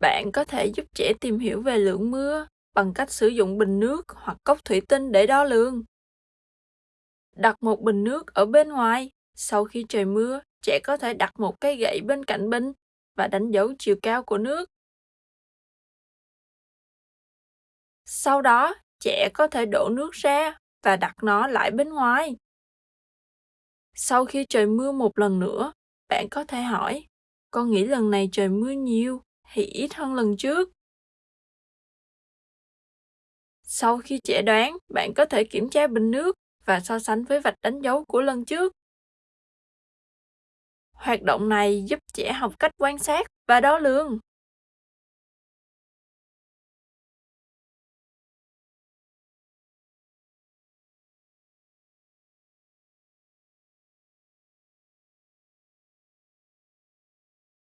Bạn có thể giúp trẻ tìm hiểu về lượng mưa bằng cách sử dụng bình nước hoặc cốc thủy tinh để đo lường. Đặt một bình nước ở bên ngoài. Sau khi trời mưa, trẻ có thể đặt một cây gậy bên cạnh bình và đánh dấu chiều cao của nước. Sau đó, trẻ có thể đổ nước ra và đặt nó lại bên ngoài. Sau khi trời mưa một lần nữa, bạn có thể hỏi, con nghĩ lần này trời mưa nhiều thì ít hơn lần trước? Sau khi trẻ đoán, bạn có thể kiểm tra bình nước và so sánh với vạch đánh dấu của lần trước. Hoạt động này giúp trẻ học cách quan sát và đo lường.